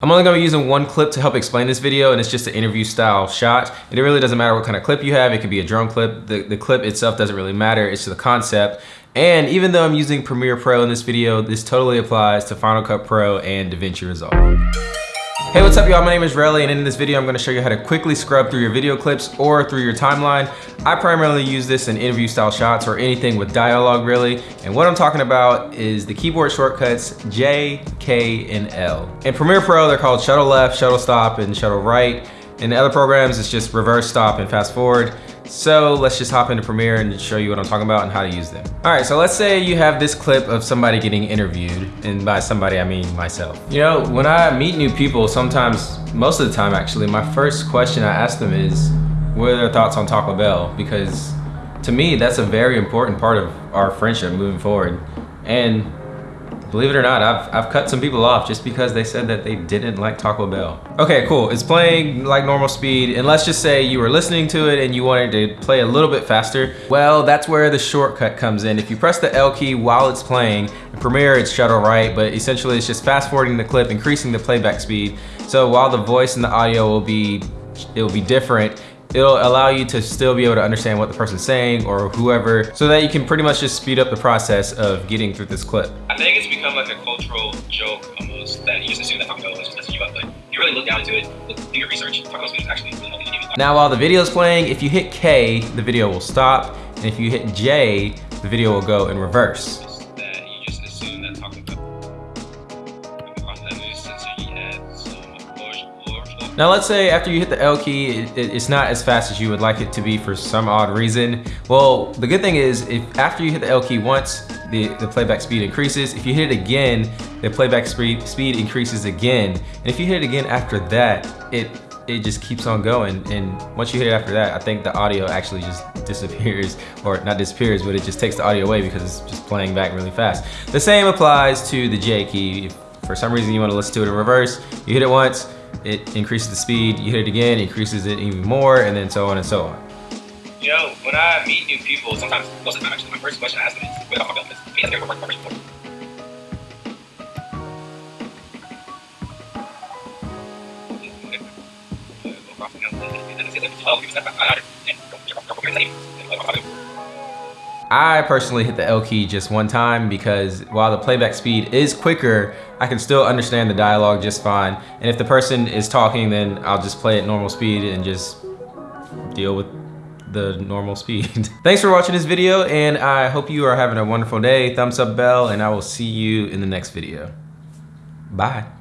I'm only gonna be using one clip to help explain this video and it's just an interview style shot. And it really doesn't matter what kind of clip you have. It could be a drone clip. The, the clip itself doesn't really matter. It's the concept. And even though I'm using Premiere Pro in this video, this totally applies to Final Cut Pro and DaVinci Resolve. Hey, what's up y'all? My name is Relly and in this video I'm gonna show you how to quickly scrub through your video clips or through your timeline. I primarily use this in interview style shots or anything with dialogue really. And what I'm talking about is the keyboard shortcuts J, K, and L. In Premiere Pro, they're called shuttle left, shuttle stop, and shuttle right. In the other programs, it's just reverse stop and fast forward. So let's just hop into Premiere and show you what I'm talking about and how to use them. All right, so let's say you have this clip of somebody getting interviewed, and by somebody I mean myself. You know, when I meet new people, sometimes, most of the time actually, my first question I ask them is, what are their thoughts on Taco Bell? Because to me, that's a very important part of our friendship moving forward. And Believe it or not, I've, I've cut some people off just because they said that they didn't like Taco Bell. Okay, cool. It's playing like normal speed. And let's just say you were listening to it and you wanted to play a little bit faster. Well, that's where the shortcut comes in. If you press the L key while it's playing, in Premiere it's shuttle right, but essentially it's just fast forwarding the clip, increasing the playback speed. So while the voice and the audio will be, it will be different, it'll allow you to still be able to understand what the person's saying or whoever so that you can pretty much just speed up the process of getting through this clip. I think it's become like a cultural joke almost that you just assume that Taco Bell is just messing you up, but if you really look down into it, look, do your research, Taco Bell is actually really helping you. Now while the video is playing, if you hit K, the video will stop, and if you hit J, the video will go in reverse. Now let's say after you hit the L key, it, it, it's not as fast as you would like it to be for some odd reason. Well, the good thing is if after you hit the L key once, the, the playback speed increases. If you hit it again, the playback speed, speed increases again. And if you hit it again after that, it it just keeps on going. And once you hit it after that, I think the audio actually just disappears, or not disappears, but it just takes the audio away because it's just playing back really fast. The same applies to the J key. If for some reason you want to listen to it in reverse, you hit it once, it increases the speed, you hit it again, increases it even more, and then so on and so on. You know, when I meet new people, sometimes, most of the time actually, my first question I ask them is, what my business? I personally hit the L key just one time because while the playback speed is quicker, I can still understand the dialogue just fine. And if the person is talking, then I'll just play at normal speed and just deal with the normal speed. Thanks for watching this video and I hope you are having a wonderful day. Thumbs up bell and I will see you in the next video. Bye.